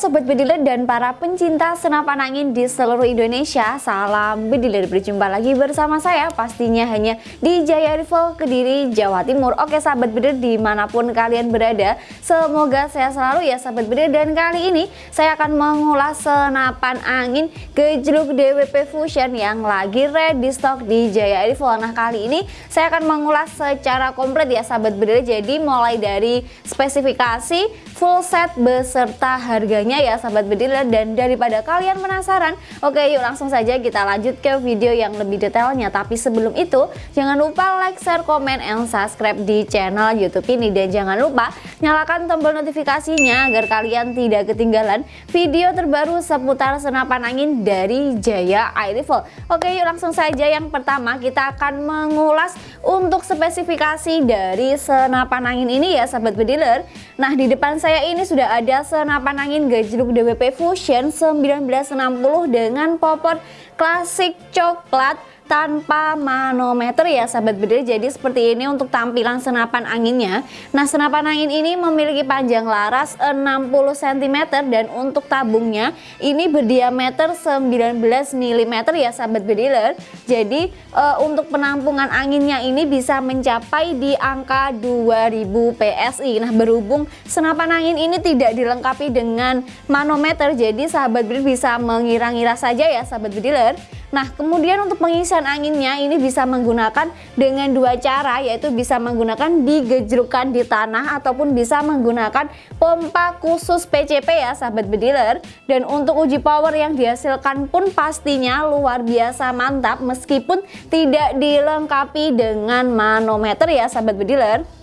Sobat Bediler dan para pencinta senapan angin di seluruh Indonesia Salam Bediler, berjumpa lagi bersama saya pastinya hanya di Jaya Rifle Kediri, Jawa Timur. Oke Sahabat Bediler di mana pun kalian berada Semoga saya selalu ya Sahabat Bediler Dan kali ini saya akan mengulas senapan angin gejluk DWP Fusion yang lagi ready stock di Jaya Rifle Nah kali ini saya akan mengulas secara komplit ya Sahabat Bediler Jadi mulai dari spesifikasi full set beserta harganya ya sahabat bediler dan daripada kalian penasaran oke yuk langsung saja kita lanjut ke video yang lebih detailnya. Tapi sebelum itu jangan lupa like, share, komen, and subscribe di channel youtube ini. Dan jangan lupa nyalakan tombol notifikasinya agar kalian tidak ketinggalan video terbaru seputar senapan angin dari Jaya Air Rifle oke yuk langsung saja. Yang pertama kita akan mengulas untuk spesifikasi dari senapan angin ini ya sahabat bediler nah di depan saya ini sudah ada senapan angin gajluk DWP Fusion 1960 dengan popor klasik coklat tanpa manometer ya sahabat bedil jadi seperti ini untuk tampilan senapan anginnya. Nah senapan angin ini memiliki panjang laras 60 cm dan untuk tabungnya ini berdiameter 19 mm ya sahabat bediler jadi e, untuk penampungan anginnya ini bisa mencapai di angka 2000 PSI nah berhubung senapan angin ini tidak dilengkapi dengan manometer jadi sahabat bedil bisa mengira-ngira saja ya sahabat bediler Nah kemudian untuk pengisian anginnya ini bisa menggunakan dengan dua cara yaitu bisa menggunakan digejrukan di tanah ataupun bisa menggunakan pompa khusus PCP ya sahabat bediler. Dan untuk uji power yang dihasilkan pun pastinya luar biasa mantap meskipun tidak dilengkapi dengan manometer ya sahabat bediler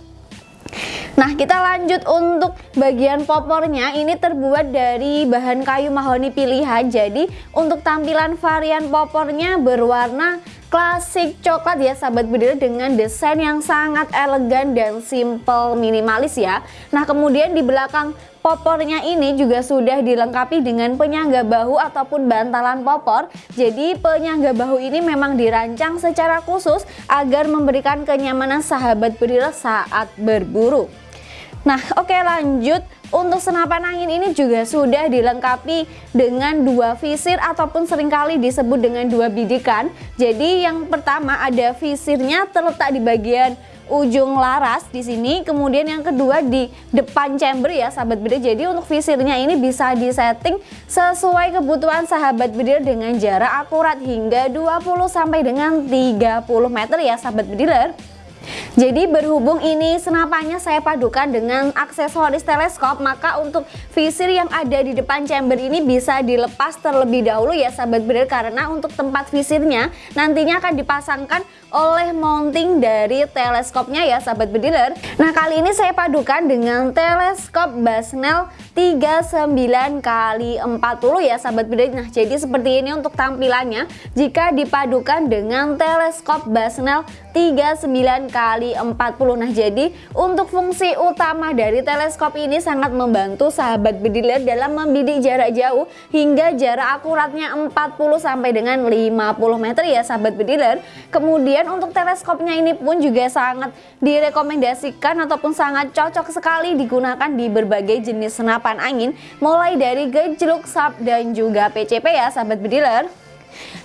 Nah kita lanjut untuk bagian popornya. Ini terbuat dari bahan kayu mahoni pilihan. Jadi untuk tampilan varian popornya berwarna klasik coklat ya sahabat bediler dengan desain yang sangat elegan dan simple minimalis ya. Nah kemudian di belakang popornya ini juga sudah dilengkapi dengan penyangga bahu ataupun bantalan popor. Jadi penyangga bahu ini memang dirancang secara khusus agar memberikan kenyamanan sahabat bediler saat berburu Nah oke lanjut. Untuk senapan angin ini juga sudah dilengkapi dengan dua visir ataupun sering kali disebut dengan dua bidikan. Jadi yang pertama ada visirnya terletak di bagian ujung laras di sini. Kemudian yang kedua di depan chamber ya sahabat bedir. Jadi untuk visirnya ini bisa disetting sesuai kebutuhan sahabat bedir dengan jarak akurat hingga 20 sampai dengan 30 meter ya sahabat bediler jadi berhubung ini senapannya saya padukan dengan aksesoris teleskop maka untuk visir yang ada di depan chamber ini bisa dilepas terlebih dahulu ya sahabat bedir karena untuk tempat visirnya nantinya akan dipasangkan oleh mounting dari teleskopnya ya sahabat bediler Nah kali ini saya padukan dengan teleskop Basnel 39 kali 40 ya sahabat bediler Nah jadi seperti ini untuk tampilannya. Jika dipadukan dengan teleskop Basnel 39 kali 40 Nah jadi untuk fungsi utama dari teleskop ini sangat membantu sahabat bediler dalam membidik jarak jauh hingga jarak akuratnya 40 sampai dengan 50 meter ya sahabat bediler Kemudian untuk teleskopnya ini pun juga sangat direkomendasikan ataupun sangat cocok sekali digunakan di berbagai jenis senapan angin mulai dari gejluk, sub dan juga PCP ya sahabat bediler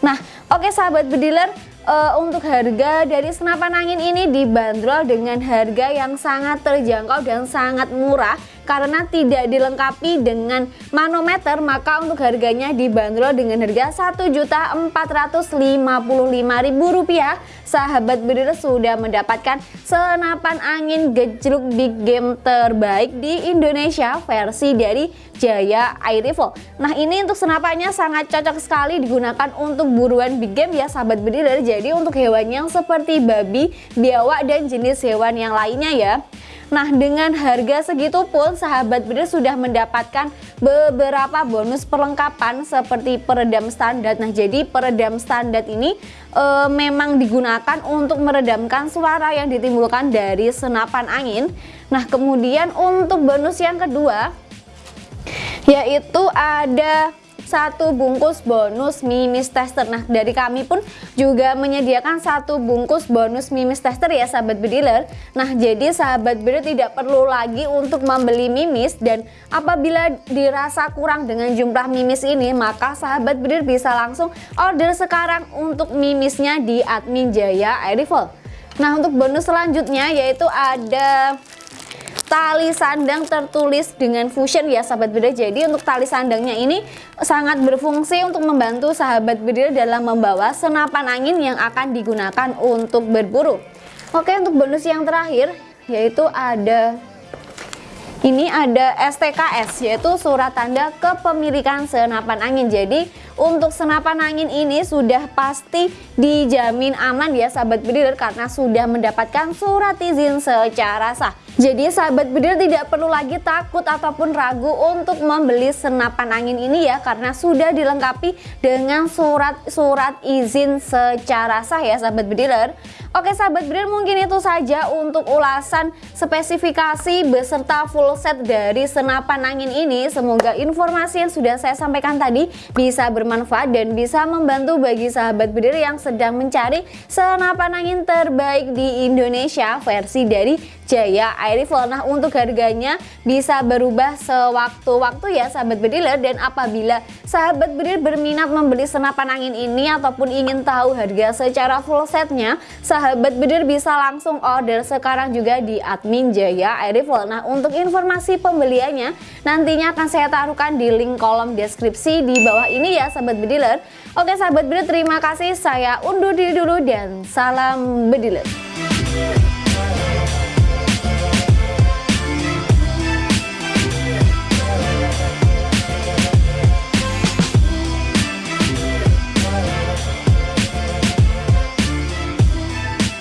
Nah oke sahabat bediler uh, untuk harga dari senapan angin ini dibanderol dengan harga yang sangat terjangkau dan sangat murah karena tidak dilengkapi dengan manometer maka untuk harganya dibanderol dengan harga Rp1.455.000 sahabat bediler sudah mendapatkan senapan angin gejluk big game terbaik di Indonesia versi dari Jaya Air Rifle nah ini untuk senapannya sangat cocok sekali digunakan untuk buruan big game ya sahabat bediler jadi untuk hewan yang seperti babi, biawak dan jenis hewan yang lainnya ya Nah dengan harga segitu pun sahabat bedir sudah mendapatkan beberapa bonus perlengkapan seperti peredam standar. Nah jadi peredam standar ini e, memang digunakan untuk meredamkan suara yang ditimbulkan dari senapan angin. Nah kemudian untuk bonus yang kedua yaitu ada satu bungkus bonus mimis tester. Nah dari kami pun juga menyediakan satu bungkus bonus mimis tester ya sahabat bediler Nah jadi sahabat bediler tidak perlu lagi untuk membeli mimis. Dan apabila dirasa kurang dengan jumlah mimis ini Maka sahabat bediler bisa langsung order sekarang untuk mimisnya di admin Jaya Air Nah untuk bonus selanjutnya yaitu ada tali sandang tertulis dengan fusion ya sahabat bedil jadi untuk tali sandangnya ini sangat berfungsi untuk membantu sahabat bedil dalam membawa senapan angin yang akan digunakan untuk berburu. Oke untuk bonus yang terakhir yaitu ada ini ada STKS yaitu surat tanda kepemilikan senapan angin. Jadi untuk senapan angin ini sudah pasti dijamin aman ya sahabat bediler karena sudah mendapatkan surat izin secara sah jadi sahabat bedil tidak perlu lagi takut ataupun ragu untuk membeli senapan angin ini ya karena sudah dilengkapi dengan surat-surat izin secara sah ya sahabat bediler. Oke sahabat bedil mungkin itu saja untuk ulasan spesifikasi beserta full set dari senapan angin ini. Semoga informasi yang sudah saya sampaikan tadi bisa bermanfaat dan bisa membantu bagi sahabat bedil yang sedang mencari senapan angin terbaik di Indonesia versi dari Jaya Air Rifle. Nah untuk harganya bisa berubah sewaktu-waktu ya sahabat bediler dan apabila sahabat bediler berminat membeli senapan angin ini ataupun ingin tahu harga secara full setnya sahabat bediler bisa langsung order sekarang juga di admin Jaya Air Rifle. Nah untuk informasi pembeliannya nantinya akan saya taruhkan di link kolom deskripsi di bawah ini ya sahabat bediler. Oke sahabat bediler terima kasih saya undur diri dulu dan salam bediler.